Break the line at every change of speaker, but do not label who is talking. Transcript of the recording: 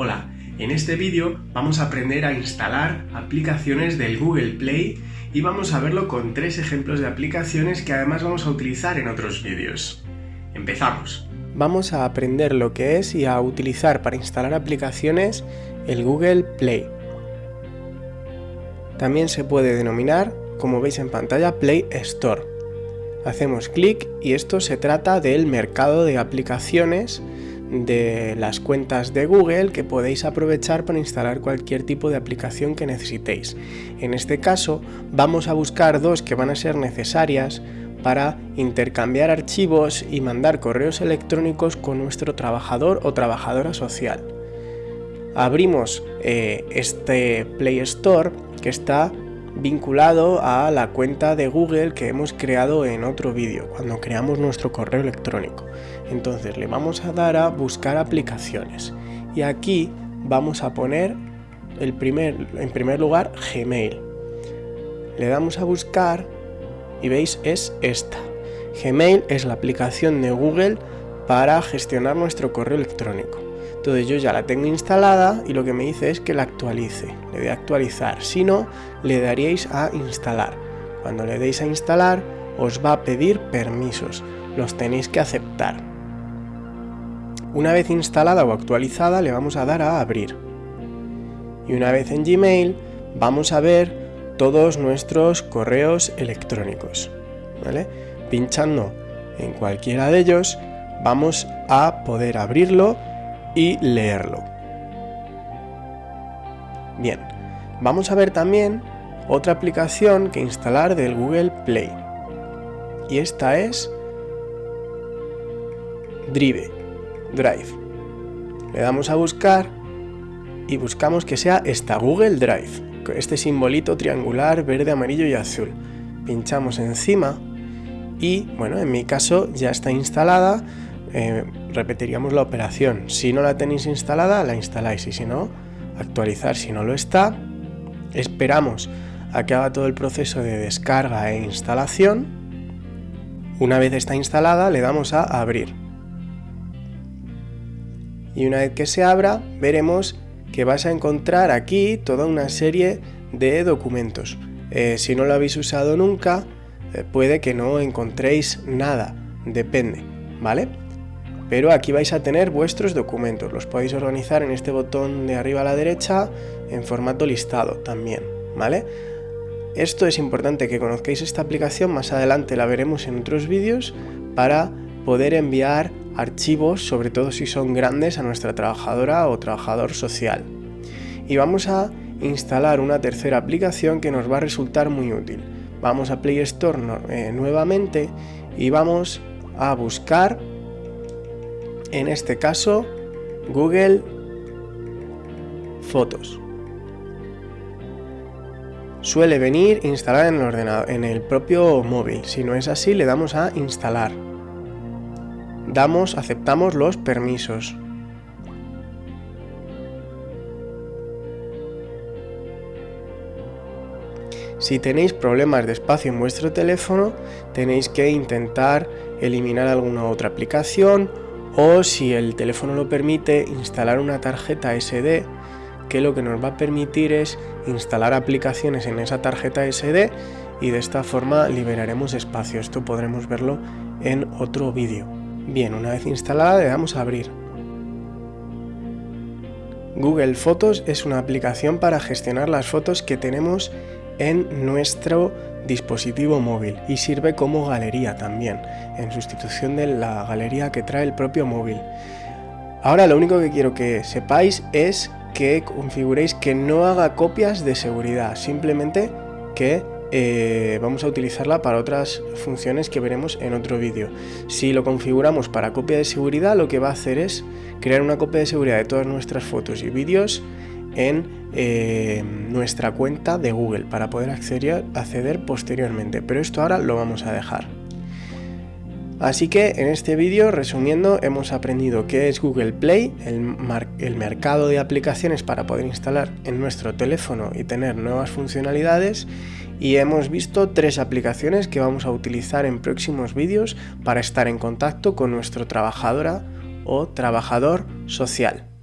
Hola, en este vídeo vamos a aprender a instalar aplicaciones del Google Play y vamos a verlo con tres ejemplos de aplicaciones que además vamos a utilizar en otros vídeos. Empezamos.
Vamos a aprender lo que es y a utilizar para instalar aplicaciones el Google Play. También se puede denominar, como veis en pantalla, Play Store. Hacemos clic y esto se trata del mercado de aplicaciones de las cuentas de Google que podéis aprovechar para instalar cualquier tipo de aplicación que necesitéis. En este caso vamos a buscar dos que van a ser necesarias para intercambiar archivos y mandar correos electrónicos con nuestro trabajador o trabajadora social. Abrimos eh, este Play Store que está vinculado a la cuenta de Google que hemos creado en otro vídeo, cuando creamos nuestro correo electrónico. Entonces le vamos a dar a buscar aplicaciones y aquí vamos a poner el primer, en primer lugar Gmail. Le damos a buscar y veis es esta. Gmail es la aplicación de Google para gestionar nuestro correo electrónico. Entonces yo ya la tengo instalada y lo que me dice es que la actualice. Le doy a actualizar. Si no, le daríais a instalar. Cuando le deis a instalar, os va a pedir permisos. Los tenéis que aceptar. Una vez instalada o actualizada, le vamos a dar a abrir. Y una vez en Gmail, vamos a ver todos nuestros correos electrónicos. Pinchando en cualquiera de ellos, vamos a poder abrirlo y leerlo. Bien, vamos a ver también otra aplicación que instalar del Google Play. Y esta es Drive. Drive. Le damos a buscar y buscamos que sea esta Google Drive. Este simbolito triangular verde, amarillo y azul. Pinchamos encima y, bueno, en mi caso ya está instalada eh, repetiríamos la operación. Si no la tenéis instalada, la instaláis y si no, actualizar. Si no lo está, esperamos a que haga todo el proceso de descarga e instalación. Una vez está instalada, le damos a abrir. Y una vez que se abra, veremos que vas a encontrar aquí toda una serie de documentos. Eh, si no lo habéis usado nunca, eh, puede que no encontréis nada, depende, ¿vale? Pero aquí vais a tener vuestros documentos, los podéis organizar en este botón de arriba a la derecha en formato listado también, ¿vale? Esto es importante que conozcáis esta aplicación, más adelante la veremos en otros vídeos para poder enviar archivos, sobre todo si son grandes, a nuestra trabajadora o trabajador social. Y vamos a instalar una tercera aplicación que nos va a resultar muy útil. Vamos a Play Store eh, nuevamente y vamos a buscar en este caso Google Fotos. Suele venir instalada en el ordenador, en el propio móvil. Si no es así, le damos a instalar. Damos, aceptamos los permisos. Si tenéis problemas de espacio en vuestro teléfono, tenéis que intentar eliminar alguna otra aplicación o si el teléfono lo permite instalar una tarjeta SD que lo que nos va a permitir es instalar aplicaciones en esa tarjeta SD y de esta forma liberaremos espacio. Esto podremos verlo en otro vídeo. Bien, una vez instalada le damos a abrir. Google Fotos es una aplicación para gestionar las fotos que tenemos en nuestro dispositivo móvil y sirve como galería también, en sustitución de la galería que trae el propio móvil. Ahora lo único que quiero que sepáis es que configuréis que no haga copias de seguridad, simplemente que eh, vamos a utilizarla para otras funciones que veremos en otro vídeo. Si lo configuramos para copia de seguridad, lo que va a hacer es crear una copia de seguridad de todas nuestras fotos y vídeos en eh, nuestra cuenta de Google para poder acceder, posteriormente, pero esto ahora lo vamos a dejar. Así que en este vídeo, resumiendo, hemos aprendido qué es Google Play, el, el, mercado de aplicaciones para poder instalar en nuestro teléfono y tener nuevas funcionalidades y hemos visto tres aplicaciones que vamos a utilizar en próximos vídeos para estar en contacto con nuestro trabajadora o trabajador social.